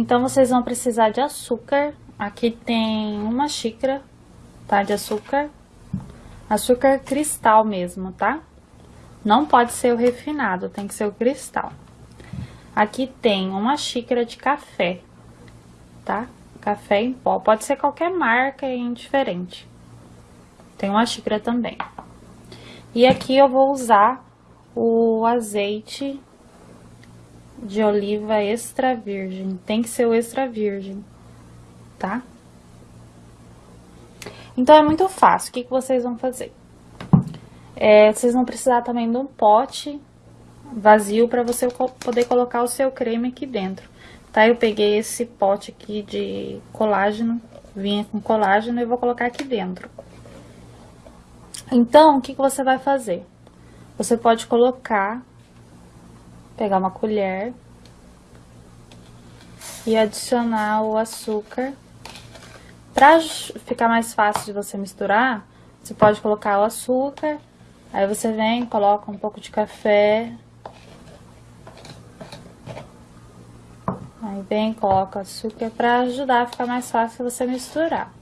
Então, vocês vão precisar de açúcar. Aqui tem uma xícara, tá? De açúcar. Açúcar cristal mesmo, tá? Não pode ser o refinado, tem que ser o cristal. Aqui tem uma xícara de café, tá? Café em pó. Pode ser qualquer marca, é indiferente. Tem uma xícara também. E aqui eu vou usar o azeite de oliva extra virgem. Tem que ser o extra virgem, tá? Então, é muito fácil. O que, que vocês vão fazer? É, vocês vão precisar também de um pote vazio para você poder colocar o seu creme aqui dentro, tá? Eu peguei esse pote aqui de colágeno, vinha com colágeno e vou colocar aqui dentro. Então, o que, que você vai fazer? Você pode colocar, pegar uma colher e adicionar o açúcar. Para ficar mais fácil de você misturar, você pode colocar o açúcar, aí você vem, coloca um pouco de café, aí vem, coloca açúcar para ajudar a ficar mais fácil você misturar.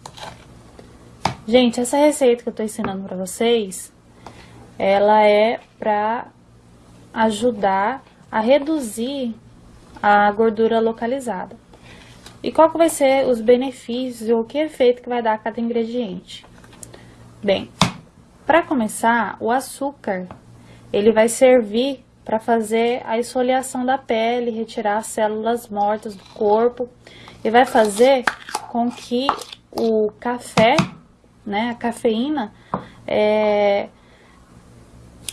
Gente, essa receita que eu tô ensinando pra vocês, ela é pra ajudar a reduzir a gordura localizada. E qual que vai ser os benefícios ou que efeito que vai dar cada ingrediente? Bem, para começar, o açúcar, ele vai servir para fazer a esfoliação da pele, retirar as células mortas do corpo e vai fazer com que o café né, a cafeína, é,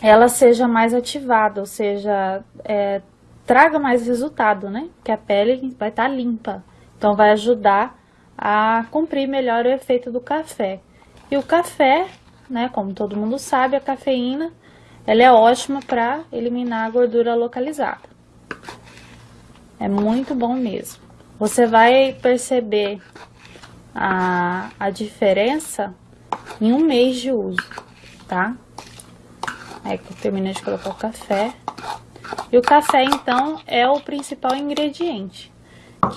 ela seja mais ativada, ou seja, é, traga mais resultado, né? Que a pele vai estar tá limpa. Então, vai ajudar a cumprir melhor o efeito do café. E o café, né, como todo mundo sabe, a cafeína, ela é ótima para eliminar a gordura localizada. É muito bom mesmo. Você vai perceber a, a diferença em um mês de uso, tá? Aí que eu terminei de colocar o café. E o café, então, é o principal ingrediente.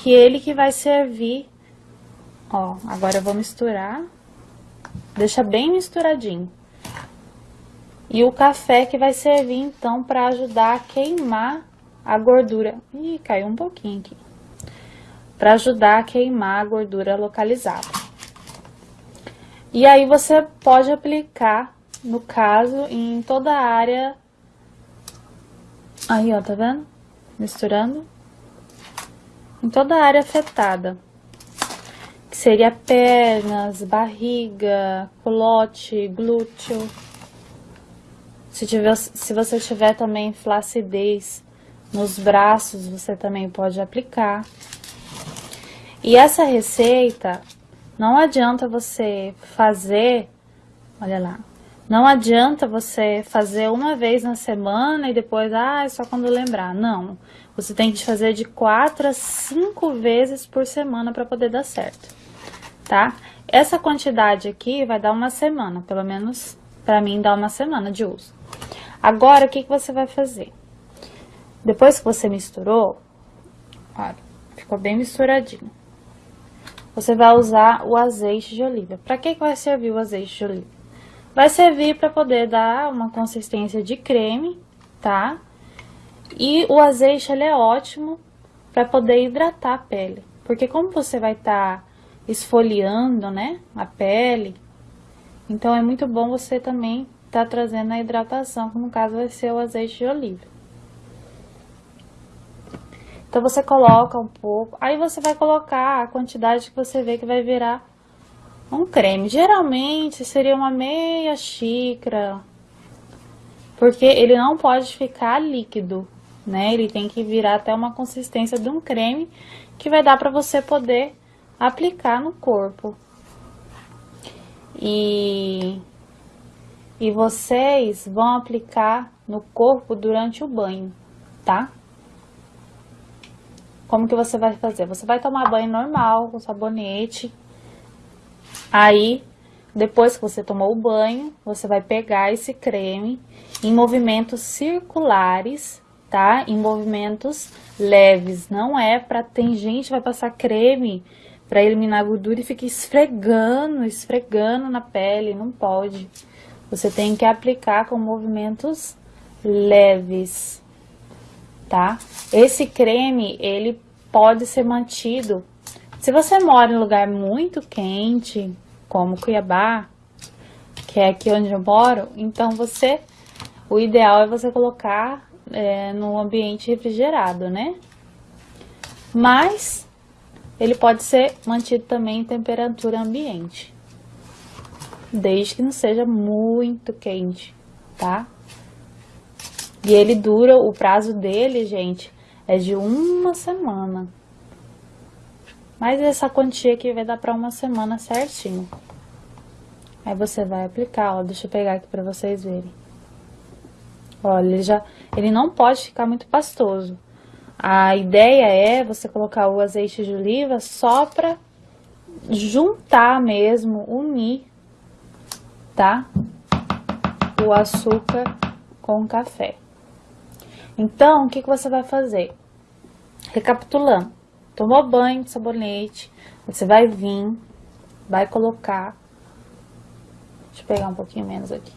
Que ele que vai servir... Ó, agora eu vou misturar. Deixa bem misturadinho. E o café que vai servir, então, para ajudar a queimar a gordura. Ih, caiu um pouquinho aqui. Para ajudar a queimar a gordura localizada. E aí você pode aplicar, no caso, em toda a área. Aí, ó, tá vendo? Misturando. Em toda a área afetada. Que seria pernas, barriga, culote, glúteo. Se, tiver, se você tiver também flacidez nos braços, você também pode aplicar. E essa receita, não adianta você fazer, olha lá, não adianta você fazer uma vez na semana e depois, ah, é só quando lembrar. Não, você tem que fazer de quatro a cinco vezes por semana para poder dar certo, tá? Essa quantidade aqui vai dar uma semana, pelo menos para mim dá uma semana de uso. Agora, o que, que você vai fazer? Depois que você misturou, olha, ficou bem misturadinho você vai usar o azeite de oliva. Para que, que vai servir o azeite de oliva? Vai servir para poder dar uma consistência de creme, tá? E o azeite, ele é ótimo para poder hidratar a pele. Porque como você vai estar tá esfoliando, né, a pele, então é muito bom você também estar tá trazendo a hidratação, que no caso vai ser o azeite de oliva. Então, você coloca um pouco, aí você vai colocar a quantidade que você vê que vai virar um creme. Geralmente, seria uma meia xícara, porque ele não pode ficar líquido, né? Ele tem que virar até uma consistência de um creme que vai dar para você poder aplicar no corpo. E, e vocês vão aplicar no corpo durante o banho, tá? Como que você vai fazer? Você vai tomar banho normal, com sabonete. Aí, depois que você tomou o banho, você vai pegar esse creme em movimentos circulares, tá? Em movimentos leves, não é pra... Tem gente que vai passar creme pra eliminar gordura e fica esfregando, esfregando na pele, não pode. Você tem que aplicar com movimentos leves, tá? Esse creme, ele pode ser mantido. Se você mora em lugar muito quente, como Cuiabá, que é aqui onde eu moro, então você, o ideal é você colocar é, no ambiente refrigerado, né? Mas ele pode ser mantido também em temperatura ambiente, desde que não seja muito quente, tá? E ele dura, o prazo dele, gente, é de uma semana. Mas essa quantia aqui vai dar para uma semana certinho. Aí você vai aplicar, ó, deixa eu pegar aqui para vocês verem. Olha, ele já, ele não pode ficar muito pastoso. A ideia é você colocar o azeite de oliva só para juntar mesmo, unir, tá? O açúcar com o café. Então, o que, que você vai fazer? Recapitulando, tomou banho de sabonete, você vai vir, vai colocar, deixa eu pegar um pouquinho menos aqui,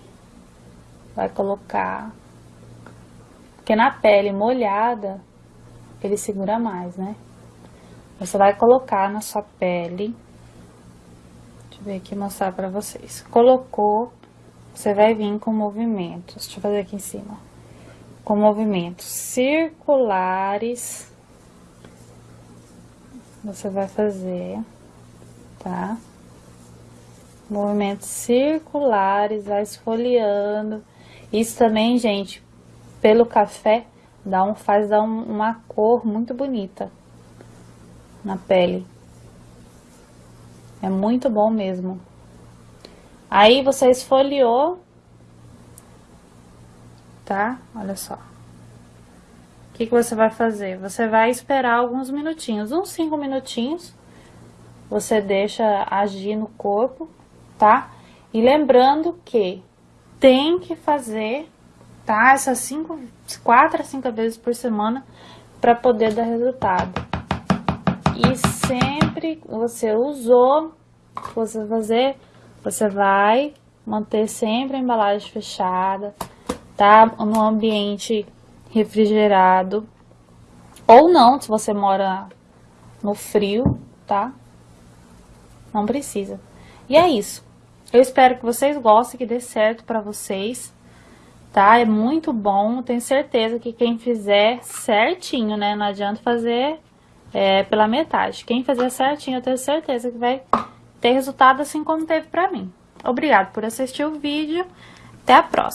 vai colocar, porque na pele molhada, ele segura mais, né? Você vai colocar na sua pele, deixa eu ver aqui mostrar pra vocês, colocou, você vai vir com movimentos, deixa eu fazer aqui em cima com movimentos circulares. Você vai fazer, tá? Movimentos circulares, vai esfoliando. Isso também, gente, pelo café, dá um, faz dar um, uma cor muito bonita na pele. É muito bom mesmo. Aí você esfoliou, tá? Olha só. Que, que você vai fazer? Você vai esperar alguns minutinhos, uns 5 minutinhos. Você deixa agir no corpo, tá? E lembrando que tem que fazer, tá? Essas cinco, quatro a cinco vezes por semana para poder dar resultado. E sempre você usou, você fazer, você vai manter sempre a embalagem fechada, tá? No ambiente refrigerado. Ou não, se você mora no frio, tá? Não precisa. E é isso. Eu espero que vocês gostem, que dê certo pra vocês, tá? É muito bom, tenho certeza que quem fizer certinho, né? Não adianta fazer é, pela metade. Quem fizer certinho, eu tenho certeza que vai ter resultado assim como teve pra mim. Obrigado por assistir o vídeo. Até a próxima.